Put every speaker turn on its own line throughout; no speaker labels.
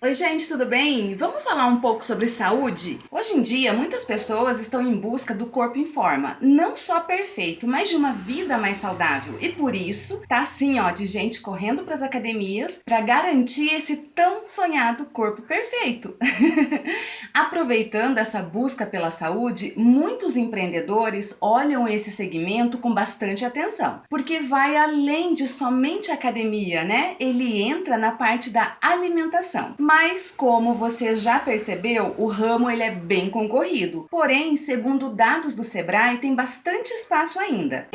Oi gente, tudo bem? Vamos falar um pouco sobre saúde? Hoje em dia, muitas pessoas estão em busca do corpo em forma, não só perfeito, mas de uma vida mais saudável. E por isso, tá assim, ó, de gente correndo para as academias para garantir esse tão sonhado corpo perfeito. Aproveitando essa busca pela saúde, muitos empreendedores olham esse segmento com bastante atenção, porque vai além de somente academia, né? Ele entra na parte da alimentação mas como você já percebeu, o ramo ele é bem concorrido. Porém, segundo dados do Sebrae, tem bastante espaço ainda.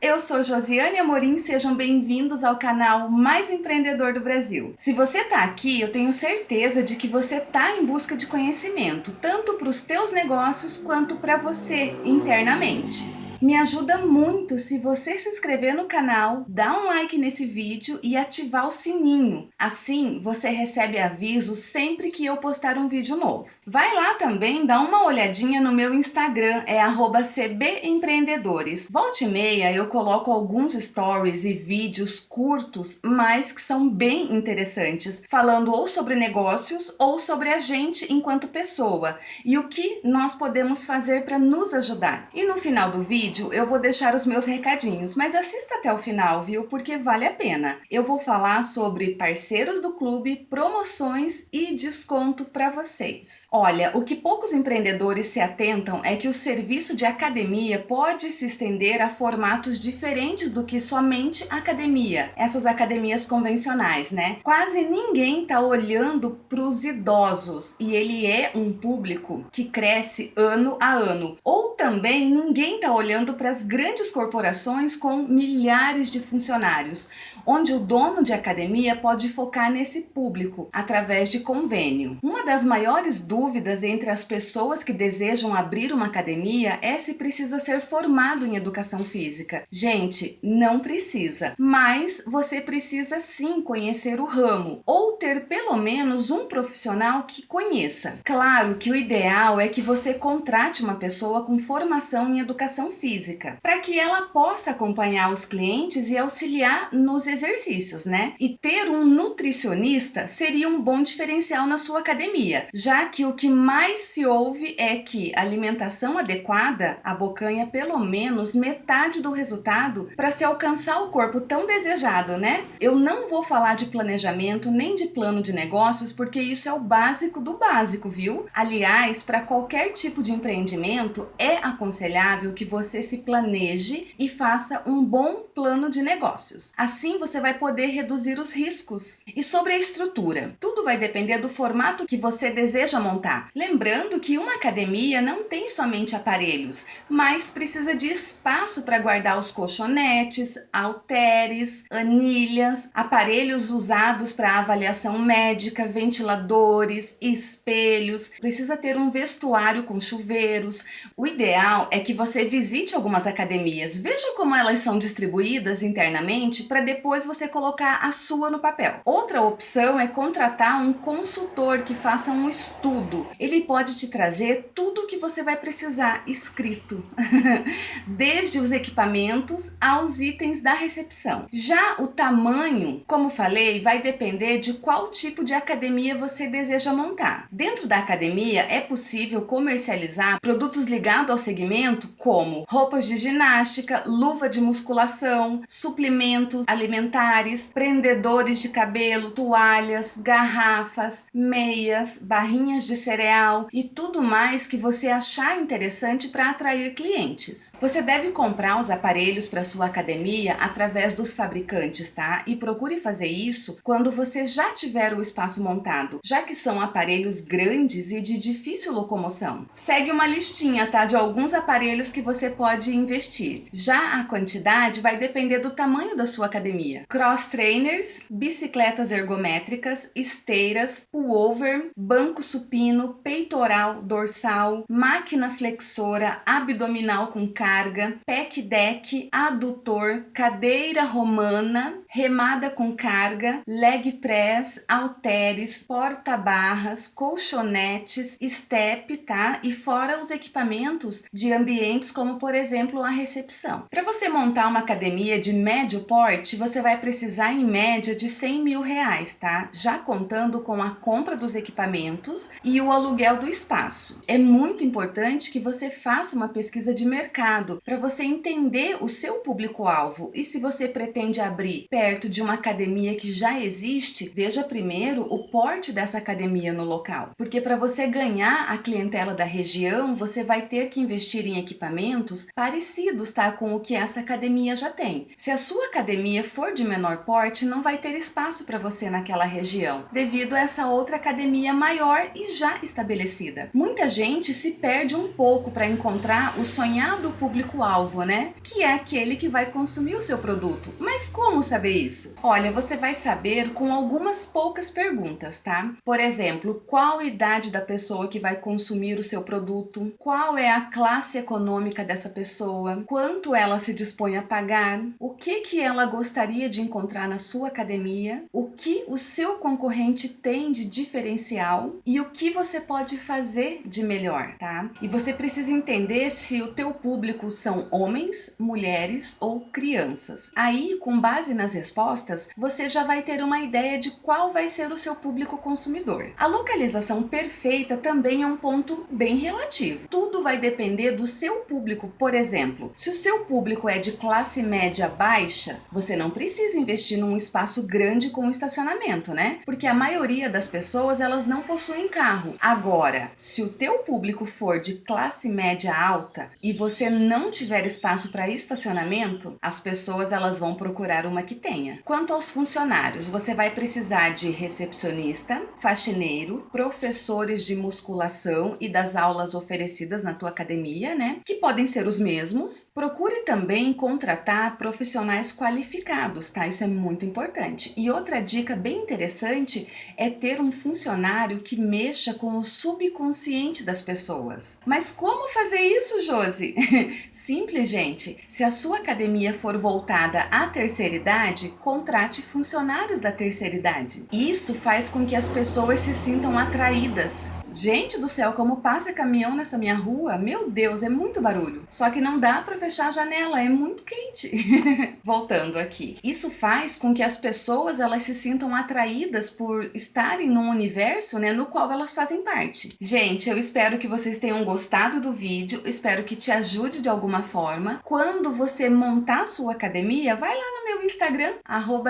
Eu sou Josiane Amorim, sejam bem-vindos ao canal mais empreendedor do Brasil. Se você está aqui, eu tenho certeza de que você está em busca de conhecimento, tanto para os teus negócios quanto para você internamente. Me ajuda muito se você se inscrever no canal, dar um like nesse vídeo e ativar o sininho. Assim, você recebe aviso sempre que eu postar um vídeo novo. Vai lá também dar uma olhadinha no meu Instagram, é cbempreendedores. Volte e meia eu coloco alguns stories e vídeos curtos, mas que são bem interessantes, falando ou sobre negócios ou sobre a gente enquanto pessoa e o que nós podemos fazer para nos ajudar. E no final do vídeo, vídeo eu vou deixar os meus recadinhos, mas assista até o final, viu? Porque vale a pena. Eu vou falar sobre parceiros do clube, promoções e desconto para vocês. Olha, o que poucos empreendedores se atentam é que o serviço de academia pode se estender a formatos diferentes do que somente academia, essas academias convencionais, né? Quase ninguém tá olhando para os idosos e ele é um público que cresce ano a ano. Ou também ninguém tá olhando olhando para as grandes corporações com milhares de funcionários, onde o dono de academia pode focar nesse público através de convênio. Uma das maiores dúvidas entre as pessoas que desejam abrir uma academia é se precisa ser formado em educação física. Gente, não precisa, mas você precisa sim conhecer o ramo ou ter pelo menos um profissional que conheça. Claro que o ideal é que você contrate uma pessoa com formação em educação física, para que ela possa acompanhar os clientes e auxiliar nos exercícios, né? E ter um nutricionista seria um bom diferencial na sua academia, já que o que mais se ouve é que alimentação adequada abocanha pelo menos metade do resultado para se alcançar o corpo tão desejado, né? Eu não vou falar de planejamento nem de plano de negócios, porque isso é o básico do básico, viu? Aliás, para qualquer tipo de empreendimento, é aconselhável que você se planeje e faça um bom plano de negócios. Assim você vai poder reduzir os riscos. E sobre a estrutura, tudo vai depender do formato que você deseja montar. Lembrando que uma academia não tem somente aparelhos, mas precisa de espaço para guardar os colchonetes, halteres, anilhas, aparelhos usados para avaliação médica, ventiladores, espelhos, precisa ter um vestuário com chuveiros. O ideal é que você visite visite algumas academias, veja como elas são distribuídas internamente para depois você colocar a sua no papel. Outra opção é contratar um consultor que faça um estudo. Ele pode te trazer tudo o que você vai precisar escrito, desde os equipamentos aos itens da recepção. Já o tamanho, como falei, vai depender de qual tipo de academia você deseja montar. Dentro da academia é possível comercializar produtos ligados ao segmento como roupas de ginástica, luva de musculação, suplementos alimentares, prendedores de cabelo, toalhas, garrafas, meias, barrinhas de cereal e tudo mais que você achar interessante para atrair clientes. Você deve comprar os aparelhos para sua academia através dos fabricantes, tá? E procure fazer isso quando você já tiver o espaço montado, já que são aparelhos grandes e de difícil locomoção. Segue uma listinha, tá? De alguns aparelhos que você pode pode investir. Já a quantidade vai depender do tamanho da sua academia. Cross trainers, bicicletas ergométricas, esteiras, pullover, banco supino, peitoral, dorsal, máquina flexora, abdominal com carga, pec deck, adutor, cadeira romana, remada com carga, leg press, halteres, porta-barras, colchonetes, step, tá? E fora os equipamentos de ambientes como, por exemplo, a recepção. Para você montar uma academia de médio porte, você vai precisar em média de 100 mil reais, tá? Já contando com a compra dos equipamentos e o aluguel do espaço. É muito importante que você faça uma pesquisa de mercado para você entender o seu público-alvo e se você pretende abrir perto de uma academia que já existe, veja primeiro o porte dessa academia no local. Porque para você ganhar a clientela da região, você vai ter que investir em equipamentos parecidos tá, com o que essa academia já tem. Se a sua academia for de menor porte, não vai ter espaço para você naquela região, devido a essa outra academia maior e já estabelecida. Muita gente se perde um pouco para encontrar o sonhado público-alvo, né? Que é aquele que vai consumir o seu produto. Mas como saber isso? Olha, você vai saber com algumas poucas perguntas, tá? Por exemplo, qual a idade da pessoa que vai consumir o seu produto? Qual é a classe econômica dessa pessoa? Quanto ela se dispõe a pagar? O que que ela gostaria de encontrar na sua academia? O que o seu concorrente tem de diferencial? E o que você pode fazer de melhor, tá? E você precisa entender se o teu público são homens, mulheres ou crianças. Aí, com base nas respostas, você já vai ter uma ideia de qual vai ser o seu público consumidor. A localização perfeita também é um ponto bem relativo. Tudo vai depender do seu público. Por exemplo, se o seu público é de classe média baixa, você não precisa investir num espaço grande com estacionamento, né? Porque a maioria das pessoas, elas não possuem carro. Agora, se o teu público for de classe média alta e você não tiver espaço para estacionamento, as pessoas elas vão procurar uma que tenha. Quanto aos funcionários, você vai precisar de recepcionista, faxineiro, professores de musculação e das aulas oferecidas na tua academia, né? Que podem ser os mesmos. Procure também contratar profissionais qualificados, tá? Isso é muito importante. E outra dica bem interessante é ter um funcionário que mexa com o subconsciente das pessoas. Mas como fazer isso, Josi? Simples, gente. Se a sua academia for voltada à terceira idade, contrate funcionários da terceira idade. Isso faz com que as pessoas se sintam atraídas Gente do céu, como passa caminhão nessa minha rua, meu Deus, é muito barulho. Só que não dá para fechar a janela, é muito quente. Voltando aqui. Isso faz com que as pessoas elas se sintam atraídas por estarem num universo né, no qual elas fazem parte. Gente, eu espero que vocês tenham gostado do vídeo, espero que te ajude de alguma forma. Quando você montar sua academia, vai lá no meu Instagram,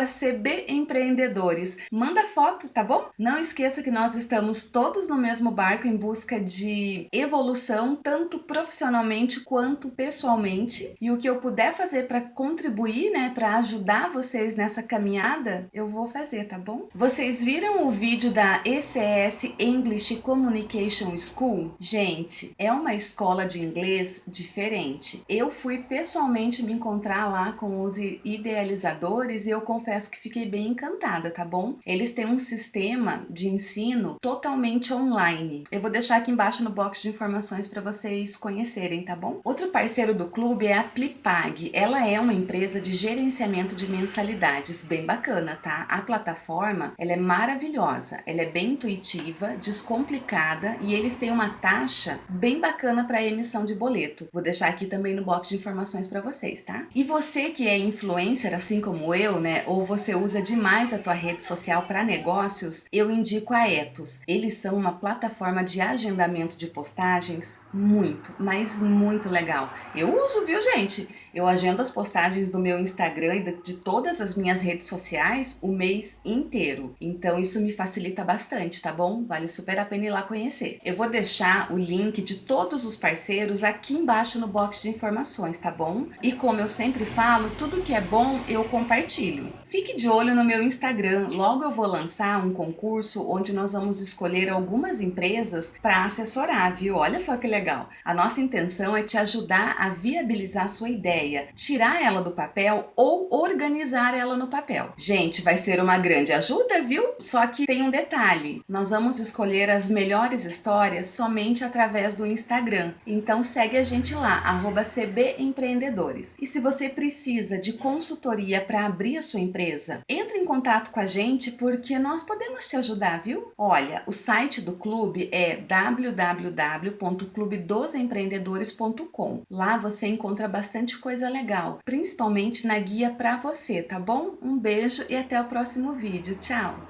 cbempreendedores. Manda foto, tá bom? Não esqueça que nós estamos todos no mesmo barco em busca de evolução, tanto profissionalmente quanto pessoalmente. E o que eu puder fazer para contribuir, né, para ajudar vocês nessa caminhada, eu vou fazer, tá bom? Vocês viram o vídeo da ECS English Communication School? Gente, é uma escola de inglês diferente. Eu fui pessoalmente me encontrar lá com os idealizadores e eu confesso que fiquei bem encantada, tá bom? Eles têm um sistema de ensino totalmente online online. Eu vou deixar aqui embaixo no box de informações para vocês conhecerem, tá bom? Outro parceiro do clube é a Plipag. Ela é uma empresa de gerenciamento de mensalidades, bem bacana, tá? A plataforma, ela é maravilhosa, ela é bem intuitiva, descomplicada e eles têm uma taxa bem bacana para emissão de boleto. Vou deixar aqui também no box de informações para vocês, tá? E você que é influencer assim como eu, né, ou você usa demais a tua rede social para negócios, eu indico a Etos. Eles são uma plataforma plataforma de agendamento de postagens muito, mas muito legal. Eu uso, viu, gente? Eu agendo as postagens do meu Instagram e de todas as minhas redes sociais o mês inteiro. Então isso me facilita bastante, tá bom? Vale super a pena ir lá conhecer. Eu vou deixar o link de todos os parceiros aqui embaixo no box de informações, tá bom? E como eu sempre falo, tudo que é bom eu compartilho. Fique de olho no meu Instagram, logo eu vou lançar um concurso onde nós vamos escolher algumas empresas empresas para assessorar, viu? Olha só que legal. A nossa intenção é te ajudar a viabilizar sua ideia, tirar ela do papel ou organizar ela no papel. Gente, vai ser uma grande ajuda, viu? Só que tem um detalhe. Nós vamos escolher as melhores histórias somente através do Instagram. Então segue a gente lá, cbempreendedores. E se você precisa de consultoria para abrir a sua empresa, entre em contato com a gente porque nós podemos te ajudar, viu? Olha, o site do clube é www.clubedosempreendedores.com. Lá você encontra bastante coisa legal, principalmente na guia para você, tá bom? Um beijo e até o próximo vídeo. Tchau!